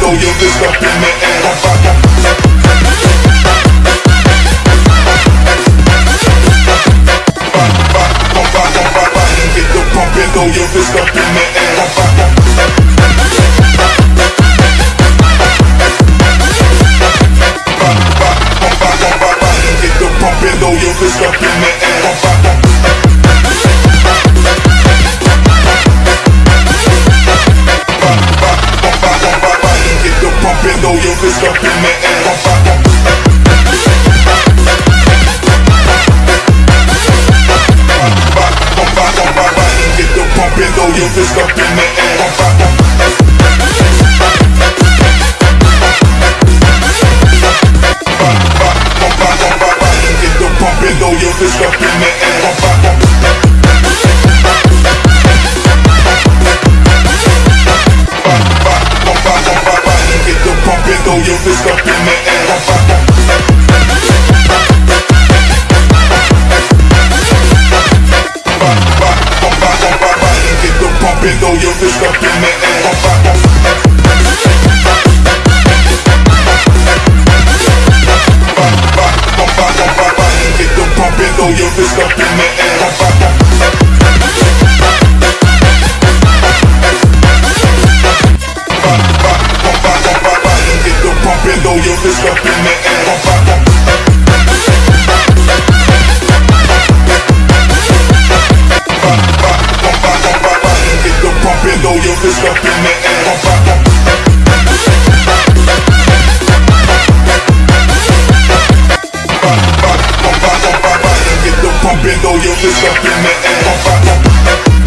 throw your fist up in the air. Throw your fist up fist up in the air. Pump and throw your fist up in the air. Get the pump and throw your fist up in the air. Get the pump and throw your fist up in the air. fist up in the air pump up in the air